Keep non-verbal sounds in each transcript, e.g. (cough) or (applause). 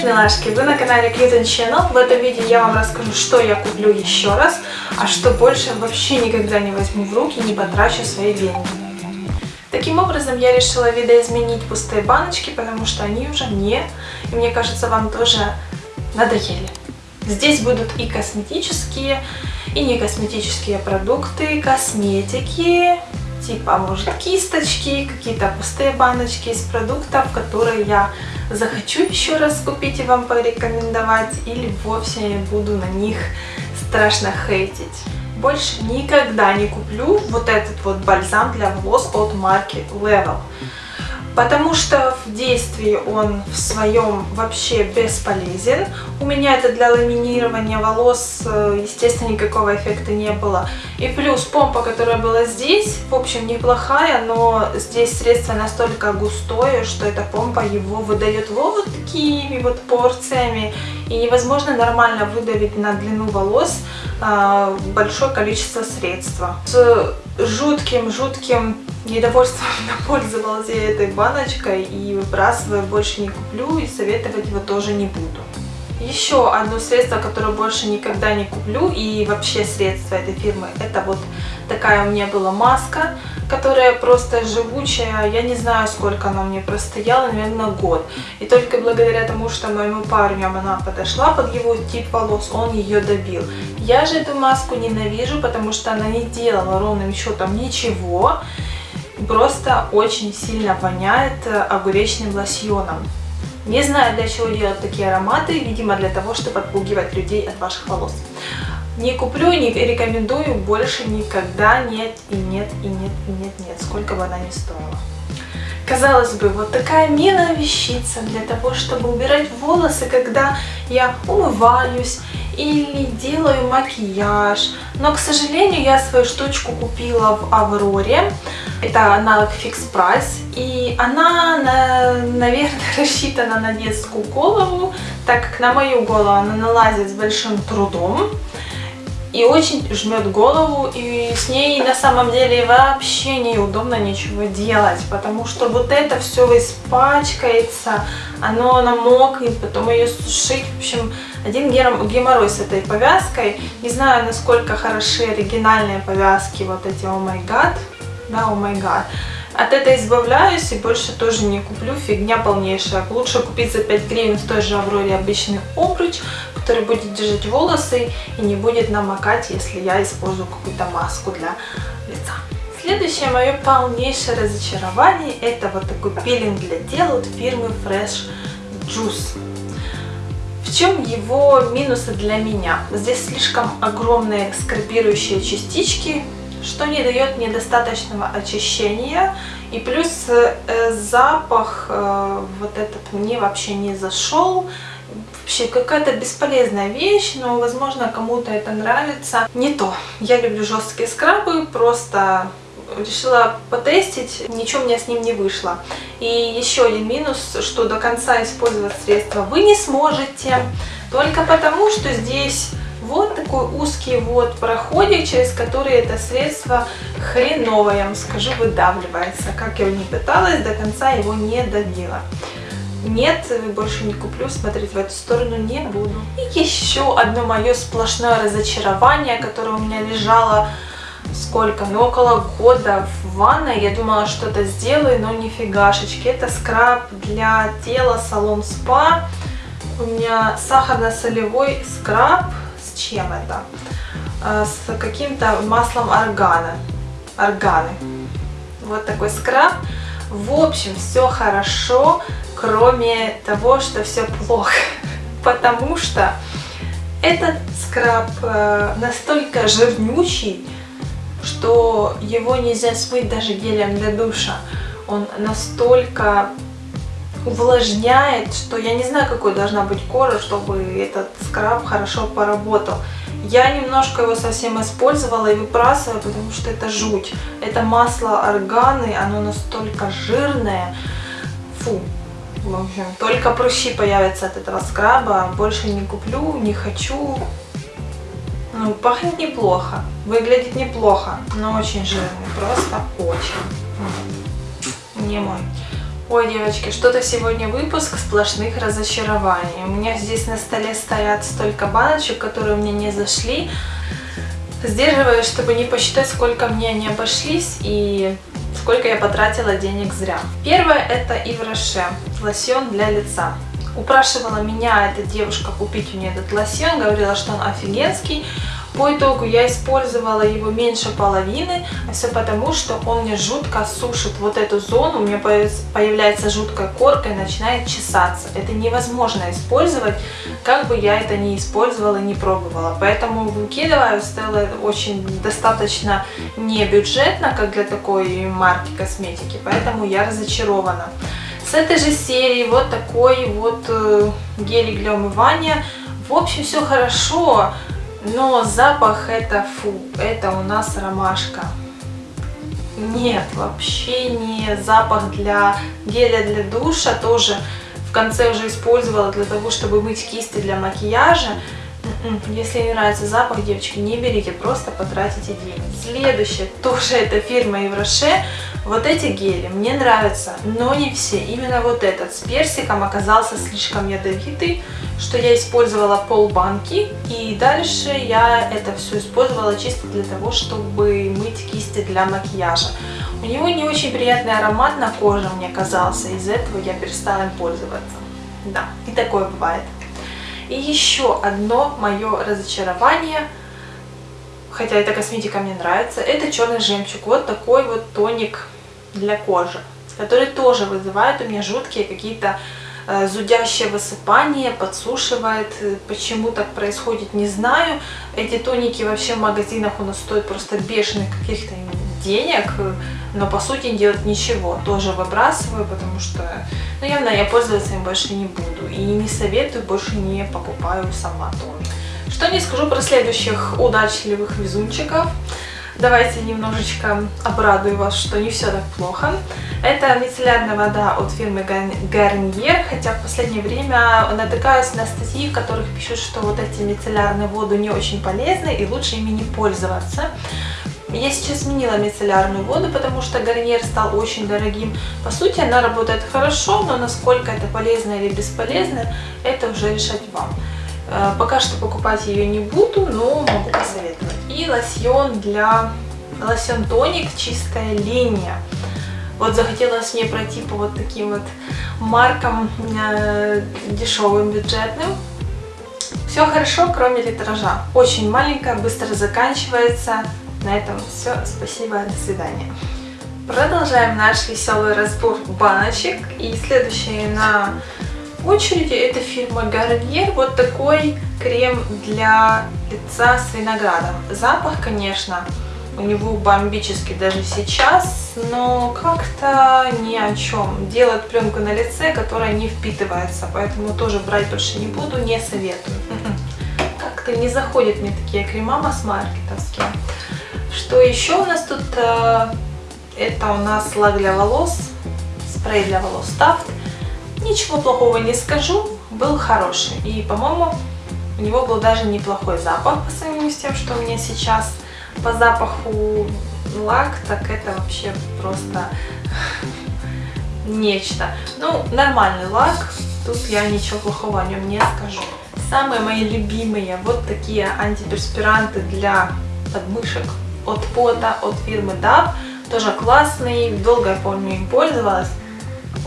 Привет, милашки! Вы на канале Cute Channel. В этом видео я вам расскажу, что я куплю еще раз, а что больше вообще никогда не возьму в руки, не потрачу свои деньги. Таким образом, я решила видоизменить пустые баночки, потому что они уже мне, и мне кажется, вам тоже надоели. Здесь будут и косметические, и не косметические продукты, косметики, типа, может, кисточки, какие-то пустые баночки из продуктов, которые я захочу еще раз купить и вам порекомендовать, или вовсе буду на них страшно хейтить. Больше никогда не куплю вот этот вот бальзам для волос от марки Level потому что в действии он в своем вообще бесполезен. У меня это для ламинирования волос, э, естественно, никакого эффекта не было. И плюс помпа, которая была здесь, в общем, неплохая, но здесь средство настолько густое, что эта помпа его выдает вот такими вот порциями, и невозможно нормально выдавить на длину волос а, большое количество средства. С жутким-жутким недовольством (laughs) пользовалась я этой баночкой и выбрасывая больше не куплю и советовать его тоже не буду. Еще одно средство, которое больше никогда не куплю и вообще средство этой фирмы, это вот такая у меня была маска, которая просто живучая, я не знаю сколько она мне простояла, наверное год. И только благодаря тому, что моему парню она подошла под его тип волос, он ее добил. Я же эту маску ненавижу, потому что она не делала ровным счетом ничего, просто очень сильно воняет огуречным лосьоном. Не знаю, для чего делать такие ароматы, видимо, для того, чтобы отпугивать людей от ваших волос. Не куплю, не рекомендую, больше никогда нет и нет и нет и нет нет, сколько бы она ни стоила. Казалось бы, вот такая милая вещица для того, чтобы убирать волосы, когда я умываюсь или делаю макияж. Но, к сожалению, я свою штучку купила в Авроре. Это аналог Fix Price. И она, наверное, (laughs) рассчитана на детскую голову, так как на мою голову она налазит с большим трудом и очень жмет голову, и с ней на самом деле вообще неудобно ничего делать, потому что вот это все испачкается, оно намокнет, потом ее сушить, в общем, один геморрой с этой повязкой. Не знаю, насколько хороши оригинальные повязки, вот эти О май гад, да, О май гад. От этой избавляюсь и больше тоже не куплю, фигня полнейшая. Лучше купить за 5 гривен в той же Авроре обычный обруч, который будет держать волосы и не будет намокать, если я использую какую-то маску для лица. Следующее мое полнейшее разочарование это вот такой пилинг для тела от фирмы Fresh Juice. В чем его минусы для меня? Здесь слишком огромные скрабирующие частички, что не дает недостаточного очищения. И плюс э, запах э, вот этот мне вообще не зашел. Вообще какая-то бесполезная вещь, но возможно кому-то это нравится. Не то. Я люблю жесткие скрабы, просто решила потестить, ничего у меня с ним не вышло. И еще один минус, что до конца использовать средство вы не сможете, только потому, что здесь вот такой узкий вот проходик, через который это средство хреновое, я вам скажу, выдавливается. Как я его не пыталась, до конца его не добила. Нет, больше не куплю, смотреть в эту сторону не буду. И еще одно мое сплошное разочарование, которое у меня лежало сколько, ну около года в ванной. Я думала, что-то сделаю, но нифигашечки. Это скраб для тела салон спа. У меня сахарно-солевой скраб чем это? А, с каким-то маслом органа. Органы. Вот такой скраб. В общем, все хорошо, кроме того, что все плохо. (laughs) Потому что этот скраб э, настолько жирнючий, что его нельзя смыть даже гелем для душа. Он настолько увлажняет, что я не знаю, какой должна быть кожа, чтобы этот скраб хорошо поработал. Я немножко его совсем использовала и выбрасываю, потому что это жуть. Это масло органы, оно настолько жирное. Фу. В общем, только прыщи появятся от этого скраба. Больше не куплю, не хочу. Ну, пахнет неплохо, выглядит неплохо, но очень жирный, просто очень. Не мой. Ой, девочки, что-то сегодня выпуск сплошных разочарований. У меня здесь на столе стоят столько баночек, которые мне не зашли. Сдерживаюсь, чтобы не посчитать, сколько мне они обошлись и сколько я потратила денег зря. Первое это Ивроше, лосьон для лица. Упрашивала меня эта девушка купить у нее этот лосьон, говорила, что он офигенский. По итогу я использовала его меньше половины, все потому, что он мне жутко сушит вот эту зону, у меня появляется жуткая корка и начинает чесаться. Это невозможно использовать, как бы я это не использовала, не пробовала. Поэтому выкидываю, стоило очень достаточно не бюджетно, как для такой марки косметики, поэтому я разочарована. С этой же серии вот такой вот э, гелик для умывания. В общем, все хорошо. Но запах это фу, это у нас ромашка. Нет, вообще не запах для геля для душа, тоже в конце уже использовала для того, чтобы мыть кисти для макияжа. Если не нравится запах, девочки, не берите, просто потратите деньги. Следующее, (laughs) тоже это фирма Евроше. Вот эти гели мне нравятся, но не все. Именно вот этот с персиком оказался слишком ядовитый, что я использовала пол банки. И дальше я это все использовала чисто для того, чтобы мыть кисти для макияжа. У него не очень приятный аромат на коже мне казался, из-за этого я перестала им пользоваться. Да, и такое бывает. И еще одно мое разочарование, хотя эта косметика мне нравится, это черный жемчуг. Вот такой вот тоник для кожи, который тоже вызывает у меня жуткие какие-то э, зудящее высыпание, подсушивает. Почему так происходит, не знаю. Эти тоники вообще в магазинах у нас стоят просто бешеных каких-то денег, но по сути делать ничего. Тоже выбрасываю, потому что, ну явно я пользоваться им больше не буду. И не советую, больше не покупаю сама тоже. Что не скажу про следующих удачливых везунчиков. Давайте немножечко обрадую вас, что не все так плохо. Это мицеллярная вода от фирмы Garnier, хотя в последнее время натыкаюсь на статьи, в которых пишут, что вот эти мицеллярные воды не очень полезны и лучше ими не пользоваться. Я сейчас сменила мицеллярную воду, потому что гарнир стал очень дорогим. По сути, она работает хорошо, но насколько это полезно или бесполезно, это уже решать вам. Э, пока что покупать ее не буду, но могу посоветовать. И лосьон для... Лосьон тоник чистая линия. Вот захотелось мне пройти по вот таким вот маркам э, дешевым, бюджетным. Все хорошо, кроме литража. Очень маленькая, быстро заканчивается. На этом все. Спасибо, до свидания. Продолжаем наш веселый разбор баночек. И следующая на очереди это фирма Garnier. Вот такой крем для лица с виноградом. Запах, конечно, у него бомбический даже сейчас, но как-то ни о чем. Делает пленку на лице, которая не впитывается, поэтому тоже брать больше не буду, не советую. Как-то не заходят мне такие крема масс-маркетовские. Что еще у нас тут? Э, это у нас лак для волос, спрей для волос Taft. Ничего плохого не скажу, был хороший. И, по-моему, у него был даже неплохой запах по сравнению с тем, что у меня сейчас по запаху лак, так это вообще просто нечто. Ну, нормальный лак, тут я ничего плохого о нем не скажу. Самые мои любимые вот такие антиперспиранты для подмышек от пота, от фирмы DAP. Тоже классный, долго я помню им пользовалась.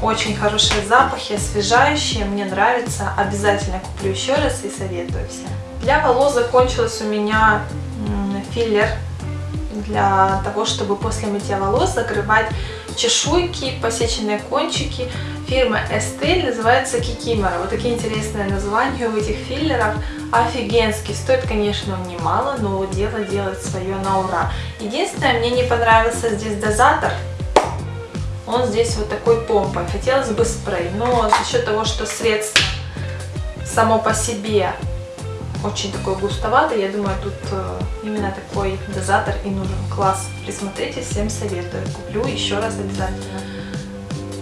Очень хорошие запахи, освежающие, мне нравится. Обязательно куплю еще раз и советую всем. Для волос закончился у меня филлер для того, чтобы после мытья волос закрывать чешуйки, посеченные кончики. Фирма Estelle называется Kikimora. Вот такие интересные названия у этих филлеров. Офигенский. Стоит, конечно, он немало, но дело делает свое на ура. Единственное, мне не понравился здесь дозатор. Он здесь вот такой помпой. Хотелось бы спрей, но за счет того, что средство само по себе очень такой густоватый. Я думаю, тут э, именно такой дозатор и нужен. Класс. Присмотрите, всем советую. Куплю еще раз обязательно.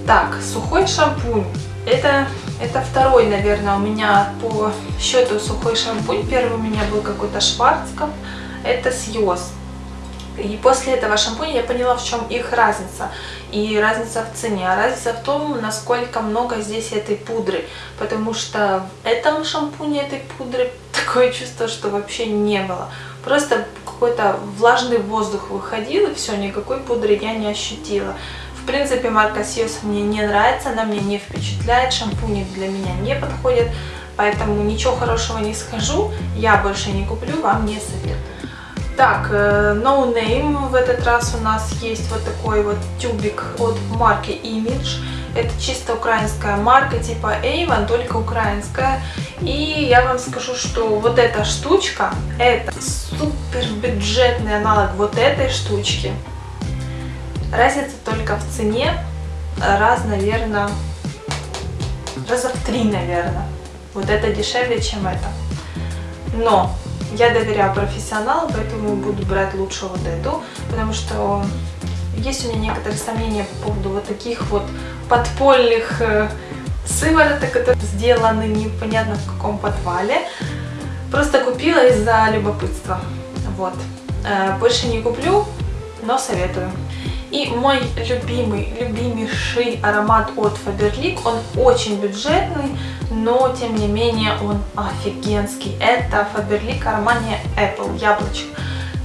Так, сухой шампунь. Это, это второй, наверное, у меня по счету сухой шампунь. Первый у меня был какой-то Шварцкопф. Это Сьоз. И после этого шампуня я поняла, в чем их разница. И разница в цене. А разница в том, насколько много здесь этой пудры. Потому что в этом шампуне этой пудры (laughs) такое чувство, что вообще не было. Просто какой-то влажный воздух выходил, и все, никакой пудры я не ощутила. В принципе, марка Сиос мне не нравится, она мне не впечатляет, шампуни для меня не подходят, поэтому ничего хорошего не скажу, я больше не куплю, вам не советую. Так, э, No Name в этот раз у нас есть вот такой вот тюбик от марки Image. Это чисто украинская марка типа Avon, только украинская. И я вам скажу, что вот эта штучка, это супер бюджетный аналог вот этой штучки. Разница только в цене, раз, наверное, раза в три, наверное. Вот это дешевле, чем это. Но я доверяю профессионалу, поэтому буду брать лучше вот эту, потому что есть у меня некоторые сомнения по поводу вот таких вот подпольных э, сывороток, которые сделаны непонятно в каком подвале. Просто купила из-за любопытства. Вот. Э, больше не куплю, но советую. И мой любимый, любимейший аромат от Faberlic, он очень бюджетный, но тем не менее он офигенский. Это Faberlic Armani Apple, яблочко.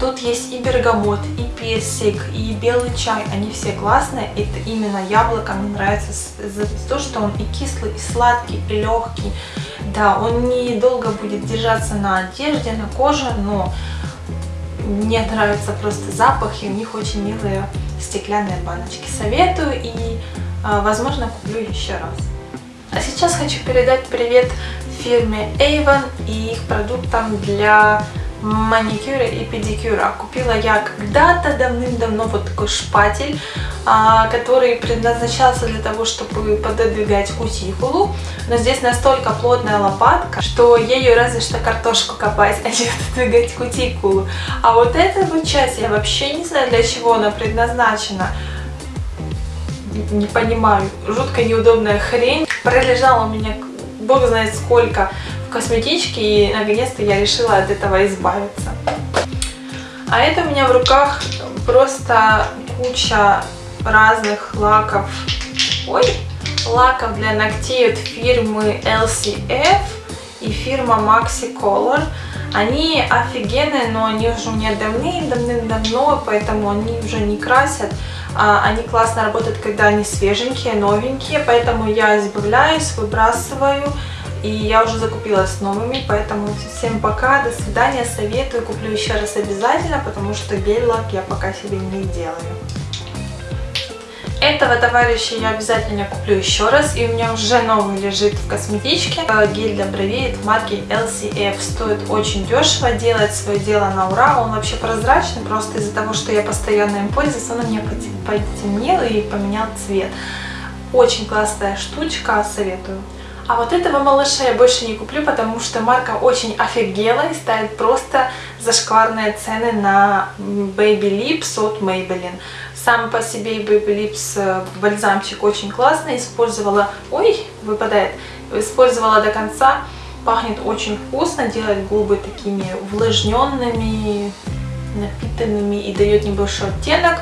Тут есть и бергамот, и персик, и белый чай, они все классные. Это именно яблоко мне нравится за то, что он и кислый, и сладкий, и легкий. Да, он недолго будет держаться на одежде, на коже, но мне нравится просто запах, и у них очень милые стеклянные баночки. Советую и, а, возможно, куплю еще раз. А сейчас хочу передать привет фирме Avon и их продуктам для маникюра и педикюра. Купила я когда-то давным-давно вот такой шпатель, а, который предназначался для того, чтобы пододвигать кутикулу. Но здесь настолько плотная лопатка, что ею разве что картошку копать, (laughs) а не пододвигать кутикулу. А вот эта вот часть, я вообще не знаю, для чего она предназначена. Не понимаю. Жутко неудобная хрень. Пролежала у меня бог знает сколько косметички, и наконец-то я решила от этого избавиться. А это у меня в руках просто куча разных лаков. Ой, лаков для ногтей от фирмы LCF и фирма Maxi Color. Они офигенные, но они уже у меня давным-давным-давно, поэтому они уже не красят. А, они классно работают, когда они свеженькие, новенькие, поэтому я избавляюсь, выбрасываю и я уже закупилась новыми, поэтому всем пока, до свидания, советую, куплю еще раз обязательно, потому что гель-лак я пока себе не делаю. Этого товарища я обязательно куплю еще раз, и у меня уже новый лежит в косметичке. Гель для бровей от марки LCF. Стоит очень дешево, делает свое дело на ура. Он вообще прозрачный, просто из-за того, что я постоянно им пользуюсь, он у меня потемнел и поменял цвет. Очень классная штучка, советую. А вот этого малыша я больше не куплю, потому что марка очень офигела и ставит просто зашкварные цены на Baby Lips от Maybelline. Сам по себе Baby Lips э, бальзамчик очень классный, использовала... Ой, выпадает. Использовала до конца. Пахнет очень вкусно, делает губы такими увлажненными, напитанными и дает небольшой оттенок.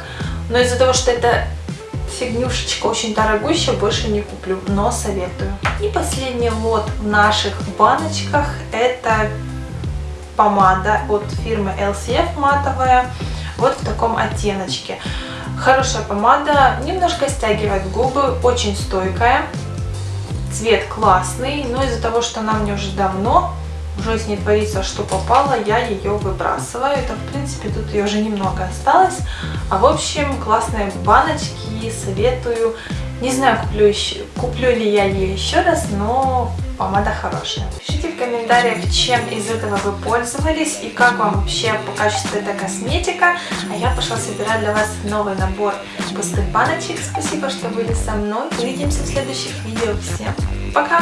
Но из-за того, что это фигнюшечка очень дорогущая, больше не куплю, но советую. И последний лот в наших баночках это помада от фирмы LCF матовая, вот в таком оттеночке. Хорошая помада, немножко стягивает губы, очень стойкая, цвет классный, но из-за того, что она мне уже давно уже с ней творится, что попало, я ее выбрасываю. Это, в принципе, тут ее уже немного осталось. А в общем, классные баночки, советую. Не знаю, куплю, еще, куплю ли я ее еще раз, но помада хорошая. Пишите в комментариях, чем из этого вы пользовались и как вам вообще по качеству эта косметика. А я пошла собирать для вас новый набор пустых баночек. Спасибо, что были со мной. Увидимся в следующих видео. Всем пока!